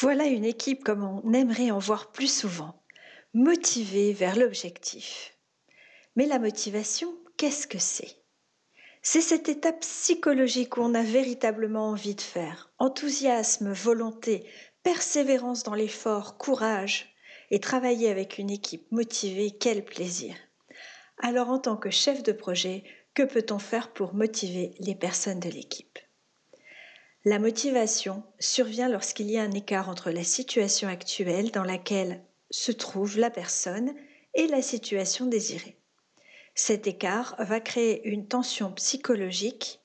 Voilà une équipe comme on aimerait en voir plus souvent, motivée vers l'objectif. Mais la motivation, qu'est-ce que c'est? C'est cette étape psychologique où on a véritablement envie de faire. Enthousiasme, volonté, persévérance dans l'effort, courage. Et travailler avec une équipe motivée, quel plaisir. Alors en tant que chef de projet, que peut-on faire pour motiver les personnes de l'équipe? La motivation survient lorsqu'il y a un écart entre la situation actuelle dans laquelle se trouve la personne et la situation désirée. Cet écart va créer une tension psychologique,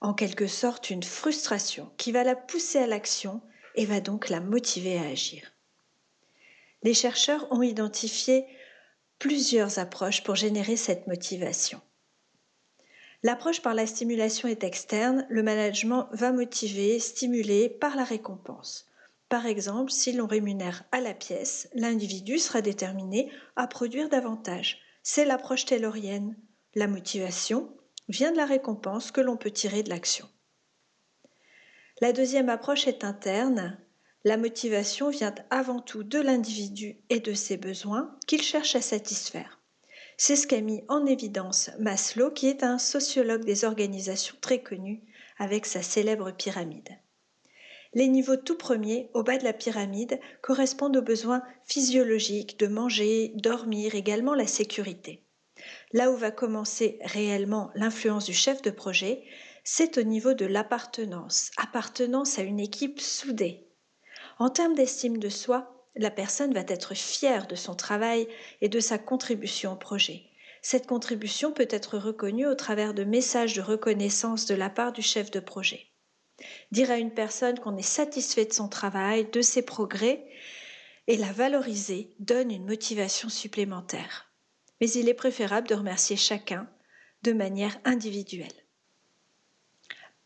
en quelque sorte une frustration, qui va la pousser à l'action et va donc la motiver à agir. Les chercheurs ont identifié plusieurs approches pour générer cette motivation. L'approche par la stimulation est externe, le management va motiver, stimuler par la récompense. Par exemple, si l'on rémunère à la pièce, l'individu sera déterminé à produire davantage. C'est l'approche taylorienne. La motivation vient de la récompense que l'on peut tirer de l'action. La deuxième approche est interne. La motivation vient avant tout de l'individu et de ses besoins qu'il cherche à satisfaire. C'est ce qu'a mis en évidence Maslow, qui est un sociologue des organisations très connu avec sa célèbre pyramide. Les niveaux tout premiers, au bas de la pyramide, correspondent aux besoins physiologiques de manger, dormir, également la sécurité. Là où va commencer réellement l'influence du chef de projet, c'est au niveau de l'appartenance, appartenance à une équipe soudée. En termes d'estime de soi, la personne va être fière de son travail et de sa contribution au projet. Cette contribution peut être reconnue au travers de messages de reconnaissance de la part du chef de projet. Dire à une personne qu'on est satisfait de son travail, de ses progrès, et la valoriser donne une motivation supplémentaire. Mais il est préférable de remercier chacun de manière individuelle.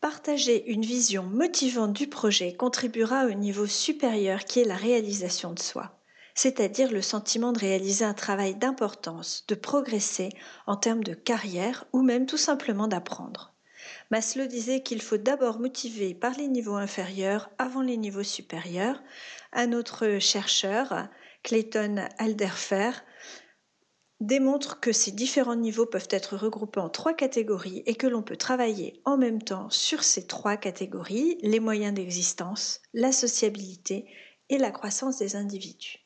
Partager une vision motivante du projet contribuera au niveau supérieur qui est la réalisation de soi, c'est-à-dire le sentiment de réaliser un travail d'importance, de progresser en termes de carrière ou même tout simplement d'apprendre. Maslow disait qu'il faut d'abord motiver par les niveaux inférieurs avant les niveaux supérieurs. Un autre chercheur, Clayton Alderfer, démontre que ces différents niveaux peuvent être regroupés en trois catégories et que l'on peut travailler en même temps sur ces trois catégories, les moyens d'existence, la sociabilité et la croissance des individus.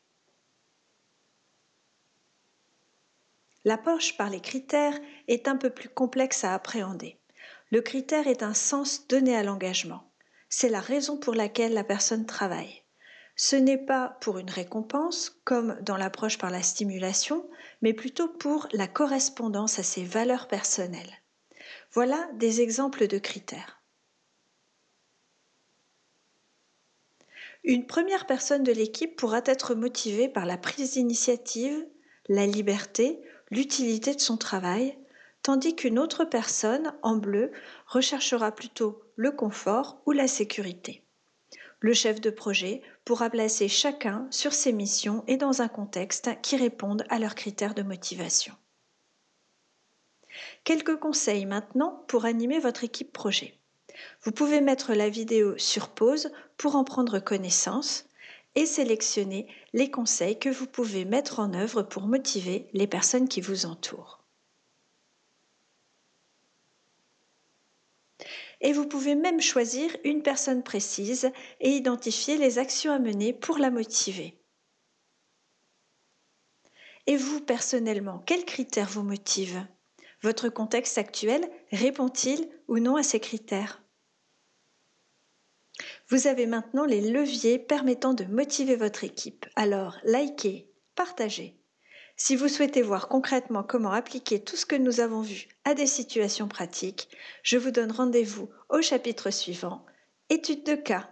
L'approche par les critères est un peu plus complexe à appréhender. Le critère est un sens donné à l'engagement. C'est la raison pour laquelle la personne travaille. Ce n'est pas pour une récompense, comme dans l'approche par la stimulation, mais plutôt pour la correspondance à ses valeurs personnelles. Voilà des exemples de critères. Une première personne de l'équipe pourra être motivée par la prise d'initiative, la liberté, l'utilité de son travail, tandis qu'une autre personne, en bleu, recherchera plutôt le confort ou la sécurité. Le chef de projet pourra placer chacun sur ses missions et dans un contexte qui réponde à leurs critères de motivation. Quelques conseils maintenant pour animer votre équipe projet. Vous pouvez mettre la vidéo sur pause pour en prendre connaissance et sélectionner les conseils que vous pouvez mettre en œuvre pour motiver les personnes qui vous entourent. Et vous pouvez même choisir une personne précise et identifier les actions à mener pour la motiver. Et vous, personnellement, quels critères vous motivent? Votre contexte actuel répond-il ou non à ces critères? Vous avez maintenant les leviers permettant de motiver votre équipe. Alors, likez, partagez. Si vous souhaitez voir concrètement comment appliquer tout ce que nous avons vu à des situations pratiques, je vous donne rendez-vous au chapitre suivant, étude de cas.